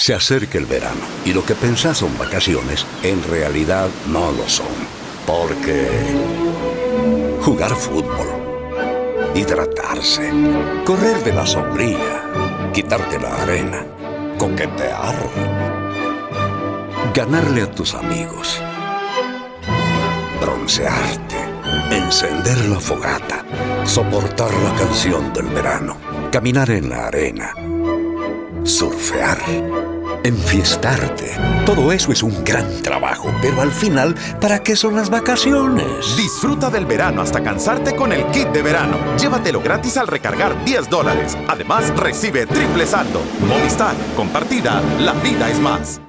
Se acerca el verano y lo que pensás son vacaciones, en realidad no lo son. Porque jugar fútbol, hidratarse, correr de la sombría, quitarte la arena, coquetear, ganarle a tus amigos, broncearte, encender la fogata, soportar la canción del verano, caminar en la arena, surfear, enfiestarte. Todo eso es un gran trabajo, pero al final, ¿para qué son las vacaciones? Disfruta del verano hasta cansarte con el kit de verano. Llévatelo gratis al recargar 10 dólares. Además, recibe triple saldo. Movistar, compartida, la vida es más.